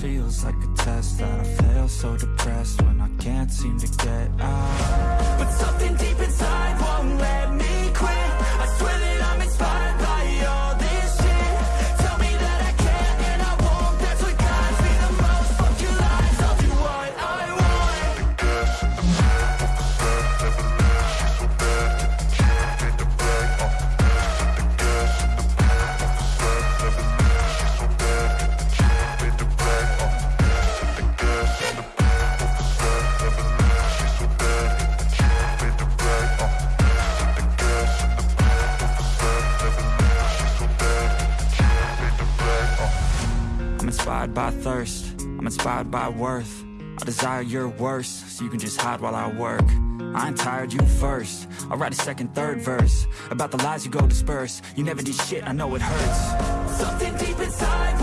feels like a test That I fail so depressed When I can't seem to get out. But something deep inspired by thirst, I'm inspired by worth. I desire your worst, so you can just hide while I work. I ain't tired, you first. I'll write a second, third verse About the lies you go disperse. You never did shit, I know it hurts. Something deep inside